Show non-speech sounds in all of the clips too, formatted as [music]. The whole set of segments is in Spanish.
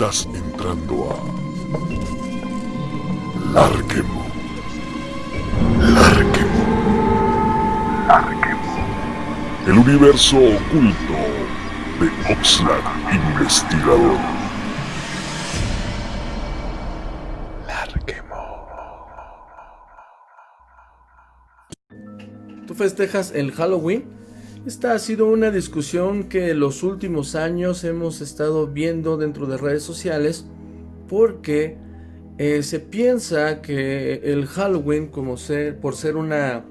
Estás entrando a Larquemo. Larquemo. Larquemo. El universo oculto de Oxlack Investigador. Larquemo. ¿Tú festejas el Halloween? Esta ha sido una discusión que los últimos años hemos estado viendo dentro de redes sociales porque eh, se piensa que el Halloween, como por ser una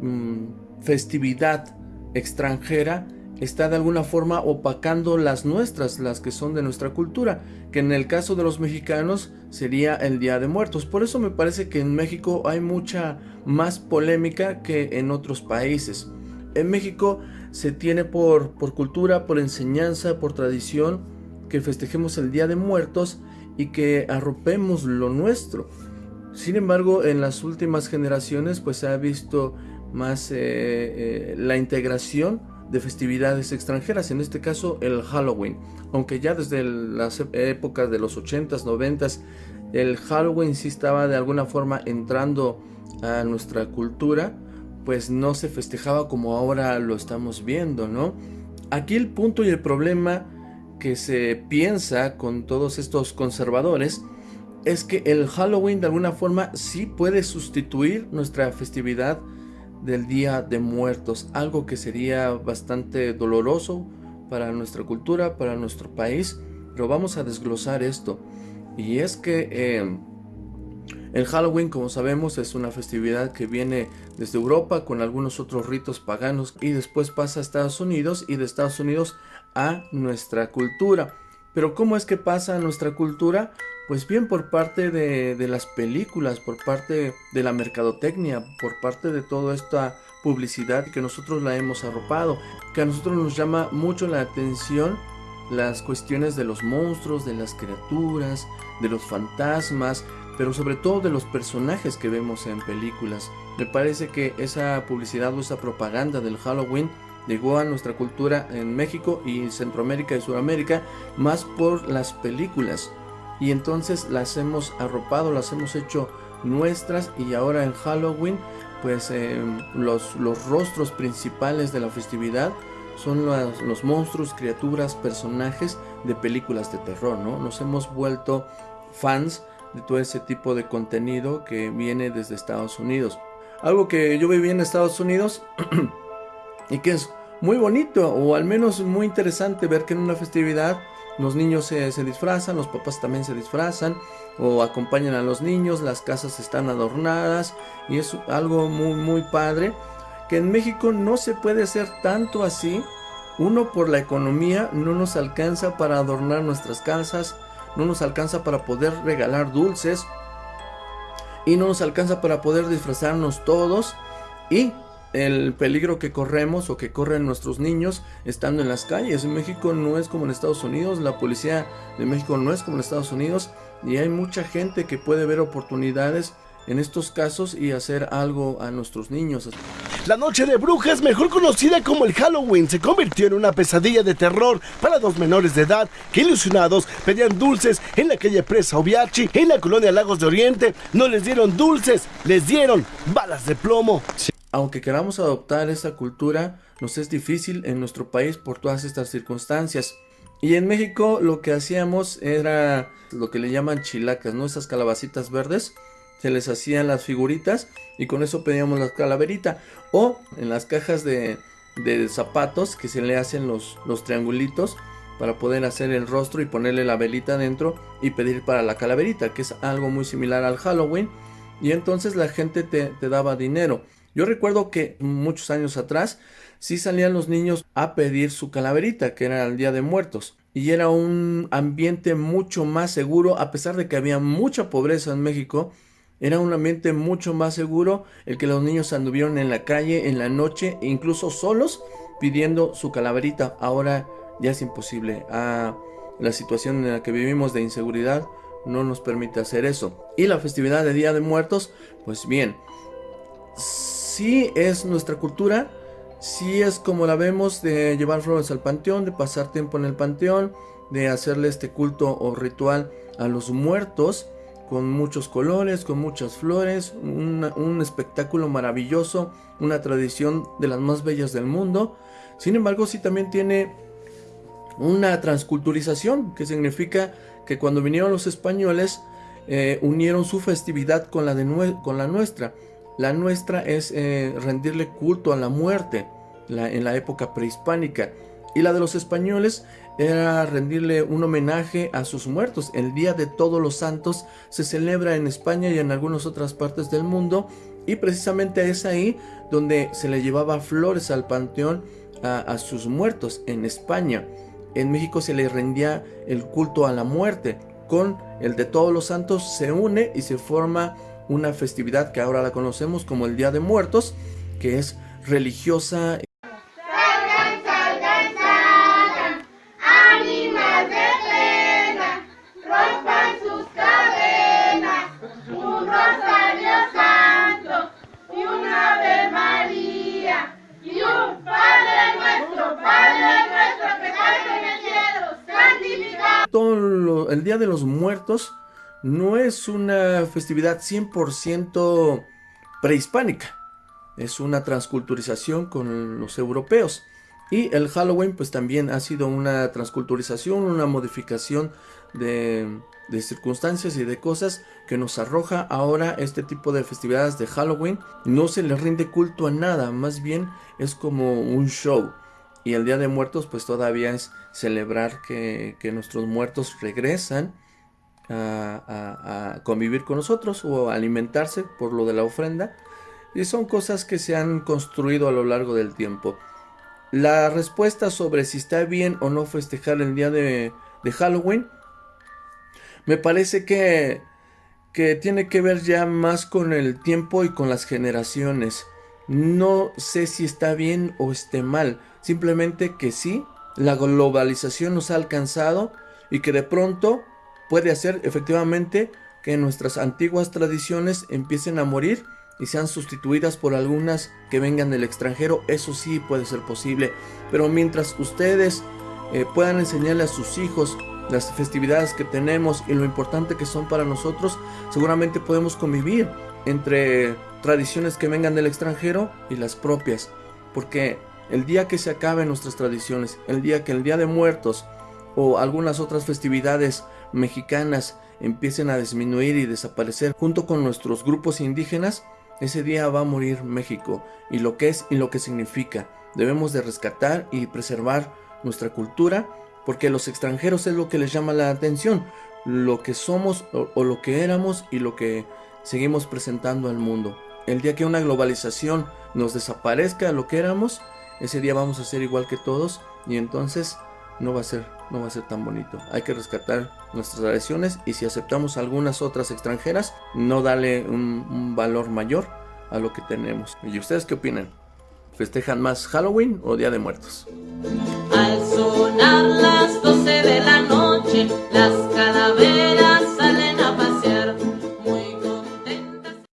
mm, festividad extranjera, está de alguna forma opacando las nuestras, las que son de nuestra cultura, que en el caso de los mexicanos sería el Día de Muertos. Por eso me parece que en México hay mucha más polémica que en otros países. En México se tiene por, por cultura, por enseñanza, por tradición, que festejemos el Día de Muertos y que arropemos lo nuestro. Sin embargo, en las últimas generaciones pues se ha visto más eh, eh, la integración de festividades extranjeras, en este caso el Halloween. Aunque ya desde las épocas de los 80s, 90s, el Halloween sí estaba de alguna forma entrando a nuestra cultura, pues no se festejaba como ahora lo estamos viendo, ¿no? Aquí el punto y el problema que se piensa con todos estos conservadores es que el Halloween de alguna forma sí puede sustituir nuestra festividad del Día de Muertos, algo que sería bastante doloroso para nuestra cultura, para nuestro país, pero vamos a desglosar esto. Y es que eh, el Halloween, como sabemos, es una festividad que viene desde Europa con algunos otros ritos paganos y después pasa a Estados Unidos y de Estados Unidos a nuestra cultura. Pero ¿cómo es que pasa a nuestra cultura? Pues bien por parte de, las películas, por parte de la mercadotecnia, por parte de toda esta publicidad que nosotros la hemos arropado, que a nosotros nos llama mucho la atención las cuestiones de los monstruos, de las criaturas, de los fantasmas, pero sobre todo de los personajes que vemos en películas. Me parece que esa publicidad o esa propaganda del Halloween llegó a nuestra cultura en México y Centroamérica y Sudamérica más por las películas. Y entonces las hemos arropado, las hemos hecho nuestras y ahora en Halloween pues em, los, los, rostros principales de la festividad son los, los monstruos, criaturas, personajes de películas de terror, ¿no? Nos hemos vuelto fans de todo ese tipo de contenido que viene desde Estados Unidos. Algo que yo viví en Estados Unidos [clears throat] y que es muy bonito o al menos muy interesante ver que en una festividad los niños se, se, disfrazan, los papás también se disfrazan o acompañan a los niños, las casas están adornadas y es algo muy muy padre que en México no se puede hacer tanto así. Uno por la economía no nos alcanza para adornar nuestras casas, no nos alcanza para poder regalar dulces y no nos alcanza para poder disfrazarnos todos y el peligro que corremos o que corren nuestros niños estando en las calles. En México no es como en Estados Unidos, la policía de México no es como en Estados Unidos y hay mucha gente que puede ver oportunidades en estos casos y hacer algo a nuestros niños. La noche de brujas, mejor conocida como el Halloween, se convirtió en una pesadilla de terror para dos menores de edad que ilusionados pedían dulces en la calle Presa Obiachi, en la colonia Lagos de Oriente. No les dieron dulces, les dieron balas de plomo. Aunque queramos adoptar esa cultura, nos es difícil en nuestro país por todas estas circunstancias. Y en México lo que hacíamos era lo que le llaman chilacas, ¿no? Esas calabacitas verdes se les hacían las figuritas y con eso pedíamos la calaverita. O en las cajas de, zapatos que se le hacen los, triangulitos para poder hacer el rostro y ponerle la velita dentro y pedir para la calaverita, que es algo muy similar al Halloween. Y entonces la gente te, te daba dinero. Yo recuerdo que muchos años atrás sí salían los niños a pedir su calaverita, que era el Día de Muertos. Y era un ambiente mucho más seguro, a pesar de que había mucha pobreza en México era un ambiente mucho más seguro el que los niños anduvieron en la calle en la noche, incluso solos, pidiendo su calaverita. Ahora ya es imposible. Ah, la situación en la que vivimos de inseguridad no nos permite hacer eso. Y la festividad de Día de Muertos, pues bien, sí es nuestra cultura, si es como la vemos de llevar flores al panteón, de pasar tiempo en el panteón, de hacerle este culto o ritual a los muertos con muchos colores, con muchas flores, un espectáculo maravilloso, una tradición de las más bellas del mundo. Sin embargo, sí también tiene una transculturización, que significa que cuando vinieron los españoles, eh, unieron su festividad con la, de con la nuestra. La nuestra es eh, rendirle culto a la muerte en la época prehispánica. Y la de los españoles era rendirle un homenaje a sus muertos. El Día de Todos los Santos se celebra en España y en algunas otras partes del mundo. Y precisamente es ahí donde se le llevaba flores al panteón a, sus muertos en España. En México se le rendía el culto a la muerte. Con el de Todos los Santos se une y se forma una festividad que ahora la conocemos como el Día de Muertos, que es religiosa el Día de los Muertos no es una festividad 100% prehispánica. Es una transculturización con los europeos. Y el Halloween pues también ha sido una transculturización, una modificación de, de, circunstancias y de cosas que nos arroja ahora este tipo de festividades de Halloween. No se le rinde culto a nada, más bien es como un show. Y el Día de Muertos pues todavía es celebrar que, nuestros muertos regresan a, a, convivir con nosotros o alimentarse por lo de la ofrenda. Y son cosas que se han construido a lo largo del tiempo. La respuesta sobre si está bien o no festejar el día de, de Halloween me parece que, que tiene que ver ya más con el tiempo y con las generaciones. No sé si está bien o esté mal. Simplemente que sí, la globalización nos ha alcanzado y que de pronto puede hacer efectivamente que nuestras antiguas tradiciones empiecen a morir y sean sustituidas por algunas que vengan del extranjero. Eso sí puede ser posible. Pero mientras ustedes eh, puedan enseñarle a sus hijos las festividades que tenemos y lo importante que son para nosotros, seguramente podemos convivir entre tradiciones que vengan del extranjero y las propias. Porque el día que se acaben nuestras tradiciones, el día que el Día de Muertos o algunas otras festividades mexicanas empiecen a disminuir y desaparecer junto con nuestros grupos indígenas, ese día va a morir México y lo que es y lo que significa. Debemos de rescatar y preservar nuestra cultura porque los extranjeros es lo que les llama la atención, lo que somos o, o lo que éramos y lo que seguimos presentando al mundo. El día que una globalización nos desaparezca lo que éramos, ese día vamos a ser igual que todos y entonces no va a ser, no va a ser tan bonito. Hay que rescatar nuestras tradiciones y si aceptamos algunas otras extranjeras, no darle un, valor mayor a lo que tenemos. ¿Y ustedes qué opinan? ¿Festejan más Halloween o Día de Muertos? Al sonar las 12 de la noche, las